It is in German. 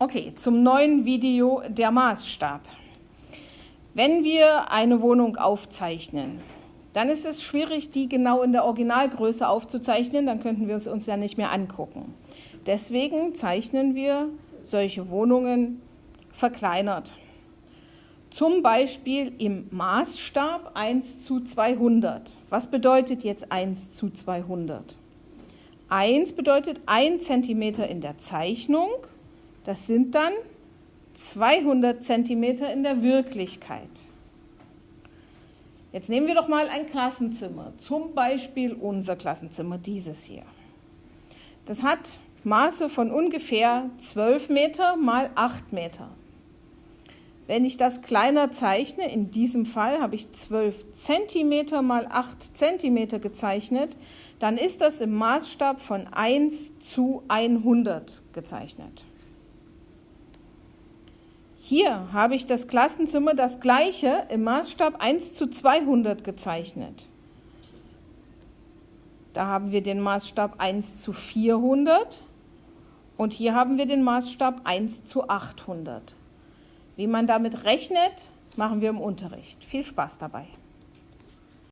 Okay, zum neuen Video der Maßstab. Wenn wir eine Wohnung aufzeichnen, dann ist es schwierig, die genau in der Originalgröße aufzuzeichnen, dann könnten wir es uns ja nicht mehr angucken. Deswegen zeichnen wir solche Wohnungen verkleinert. Zum Beispiel im Maßstab 1 zu 200. Was bedeutet jetzt 1 zu 200? 1 bedeutet 1 cm in der Zeichnung. Das sind dann 200 cm in der Wirklichkeit. Jetzt nehmen wir doch mal ein Klassenzimmer, zum Beispiel unser Klassenzimmer, dieses hier. Das hat Maße von ungefähr 12 Meter mal 8 Meter. Wenn ich das kleiner zeichne, in diesem Fall habe ich 12 cm mal 8 cm gezeichnet, dann ist das im Maßstab von 1 zu 100 gezeichnet. Hier habe ich das Klassenzimmer das gleiche im Maßstab 1 zu 200 gezeichnet. Da haben wir den Maßstab 1 zu 400 und hier haben wir den Maßstab 1 zu 800. Wie man damit rechnet, machen wir im Unterricht. Viel Spaß dabei.